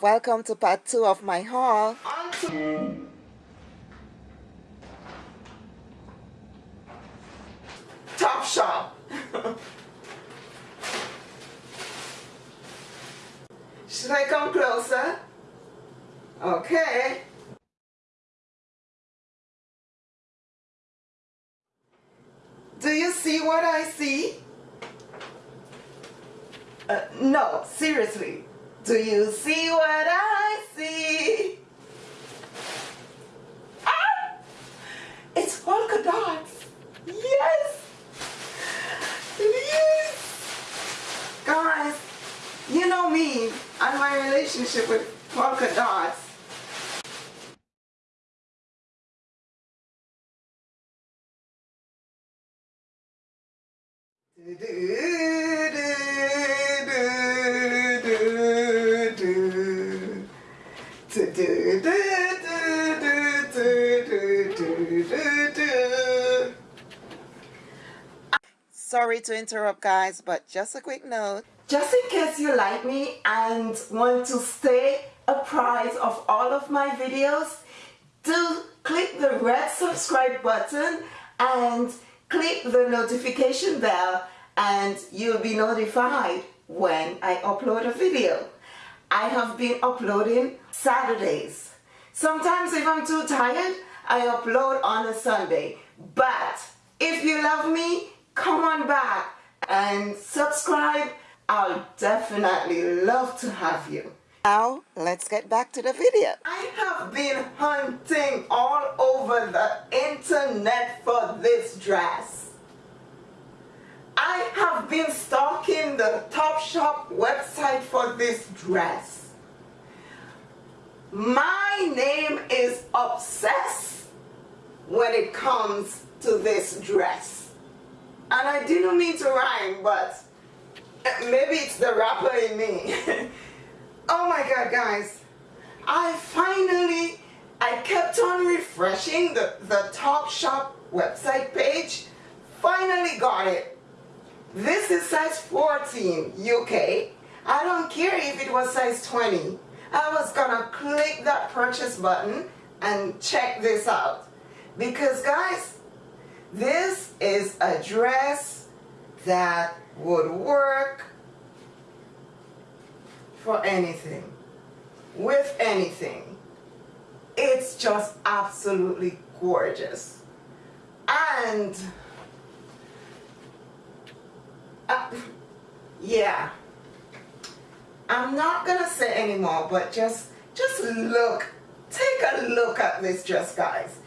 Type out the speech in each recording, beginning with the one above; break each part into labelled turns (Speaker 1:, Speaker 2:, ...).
Speaker 1: Welcome to part two of my haul. Top Shop. Should I come closer? Okay. Do you see what I see? Uh, no, seriously. Do you see what I see? Ah! It's polka dots. Yes! Yes! Guys, you know me and my relationship with polka dots. Sorry to interrupt guys, but just a quick note. Just in case you like me and want to stay apprised of all of my videos, do click the red subscribe button and click the notification bell and you'll be notified when I upload a video. I have been uploading Saturdays. Sometimes if I'm too tired, I upload on a Sunday. But if you love me, come on back and subscribe. I'll definitely love to have you. Now, let's get back to the video. I have been hunting all over the internet for this dress. I have been stalking the Topshop website for this dress. My name is obsessed when it comes to this dress. And I didn't mean to rhyme, but eh, maybe it's the rapper in me. oh my god, guys. I finally, I kept on refreshing the, the Topshop website page. Finally got it. Size 14 UK. I don't care if it was size 20. I was gonna click that purchase button and check this out. Because guys, this is a dress that would work for anything, with anything. It's just absolutely gorgeous. And uh, yeah. I'm not gonna say anymore, but just just look, take a look at this dress, guys.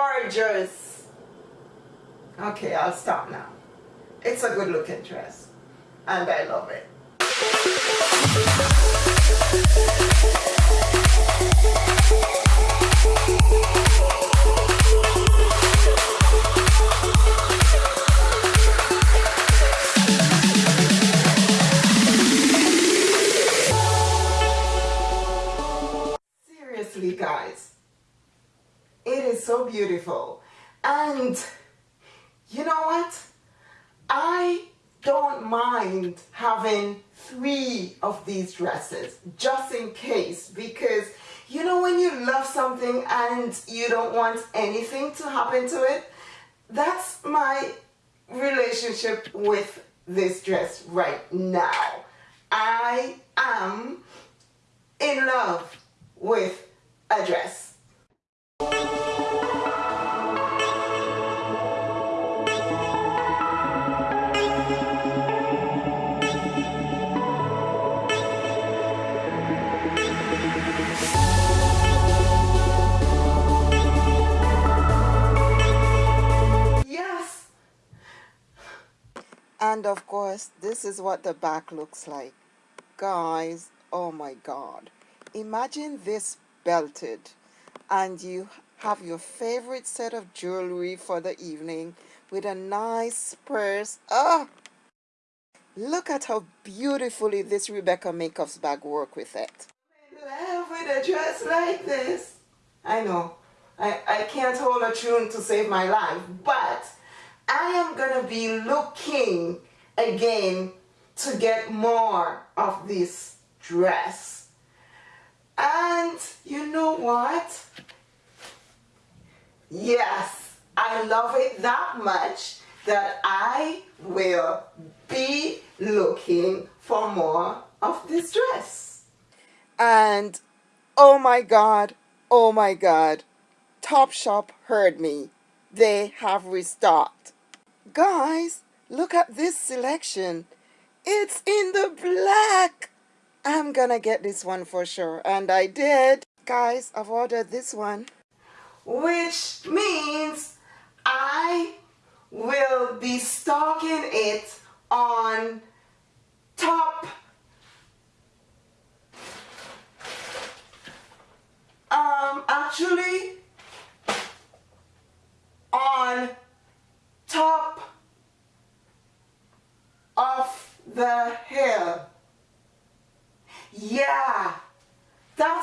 Speaker 1: Gorgeous. Okay, I'll stop now. It's a good looking dress and I love it. So beautiful. And you know what? I don't mind having three of these dresses just in case because you know when you love something and you don't want anything to happen to it that's my relationship with this dress right now I am in love with address and of course this is what the back looks like. Guys oh my god. Imagine this belted and you have your favorite set of jewelry for the evening with a nice purse. Oh, look at how beautifully this Rebecca Minkoff bag work with it. In love with a dress like this. I know, I, I can't hold a tune to save my life, but I am going to be looking again to get more of this dress. And you know what? Yes, I love it that much that I will be looking for more of this dress. And oh my God, oh my God, Topshop heard me. They have restocked. Guys, look at this selection. It's in the black. I'm gonna get this one for sure. And I did. Guys, I've ordered this one which means I will be stocking it on top um actually on top of the hill yeah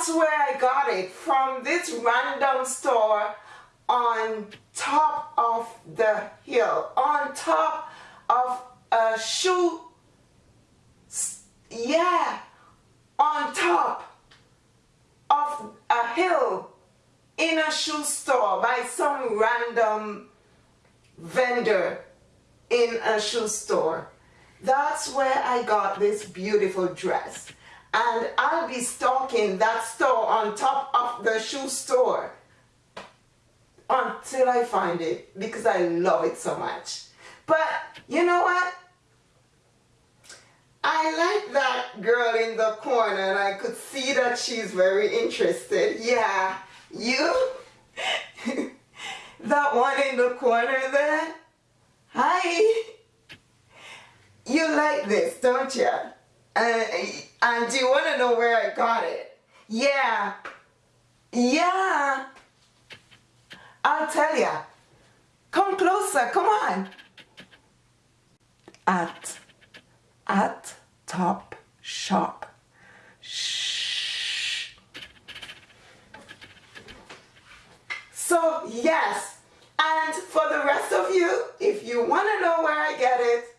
Speaker 1: that's where I got it, from this random store on top of the hill, on top of a shoe, yeah, on top of a hill in a shoe store by some random vendor in a shoe store. That's where I got this beautiful dress and I'll be stalking that store on top of the shoe store until I find it because I love it so much. But you know what? I like that girl in the corner and I could see that she's very interested. Yeah, you? that one in the corner there? Hi. You like this, don't you? Uh, and do you want to know where I got it? Yeah. Yeah. I'll tell ya. Come closer. Come on. At. At Top Shop. Shh. So, yes. And for the rest of you, if you want to know where I get it,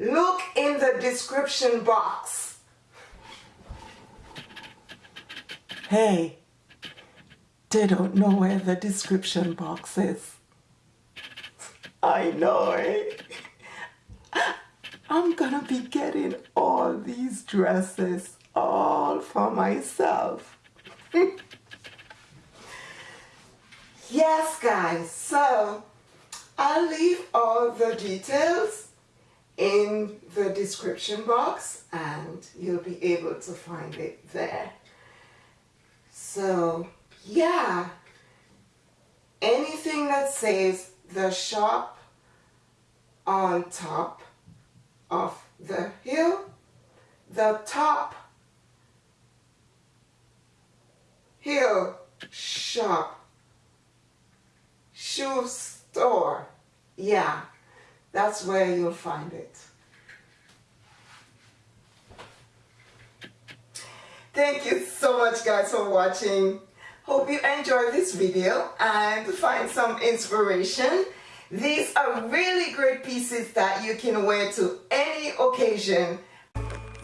Speaker 1: look in the description box. Hey, they don't know where the description box is. I know, eh? I'm gonna be getting all these dresses all for myself. yes, guys, so I'll leave all the details in the description box and you'll be able to find it there. So yeah, anything that says the shop on top of the hill, the top hill shop shoe store. Yeah, that's where you'll find it. Thank you so much guys for watching. Hope you enjoyed this video and find some inspiration. These are really great pieces that you can wear to any occasion.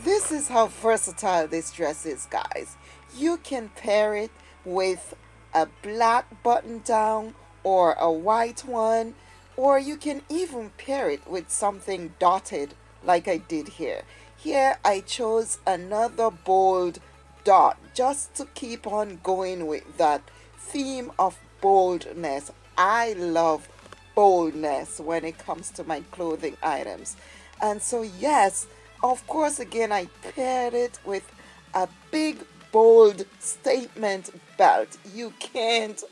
Speaker 1: This is how versatile this dress is guys. You can pair it with a black button down or a white one or you can even pair it with something dotted like I did here. Here I chose another bold dot just to keep on going with that theme of boldness. I love boldness when it comes to my clothing items. And so yes, of course again I paired it with a big bold statement belt. You can't,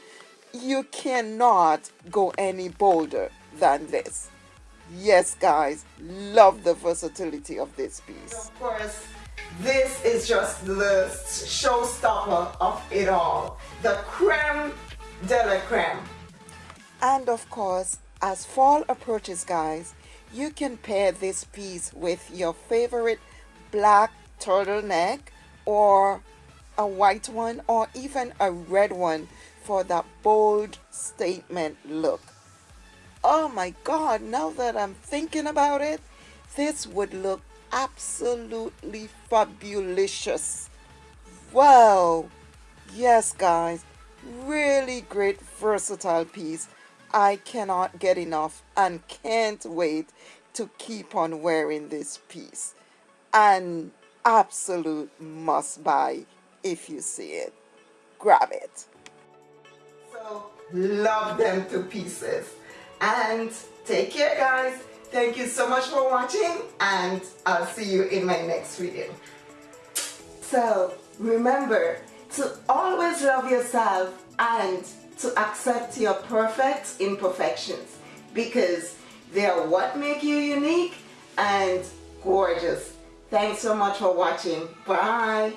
Speaker 1: you cannot go any bolder than this. Yes, guys, love the versatility of this piece. Of course, this is just the showstopper of it all. The creme de la creme. And of course, as fall approaches, guys, you can pair this piece with your favorite black turtleneck or a white one or even a red one for that bold statement look. Oh my God, now that I'm thinking about it, this would look absolutely fabulous. Wow. Yes, guys, really great versatile piece. I cannot get enough and can't wait to keep on wearing this piece. An absolute must buy if you see it. Grab it. Love them to pieces. And take care guys. Thank you so much for watching and I'll see you in my next video. So remember to always love yourself and to accept your perfect imperfections because they are what make you unique and gorgeous. Thanks so much for watching. Bye.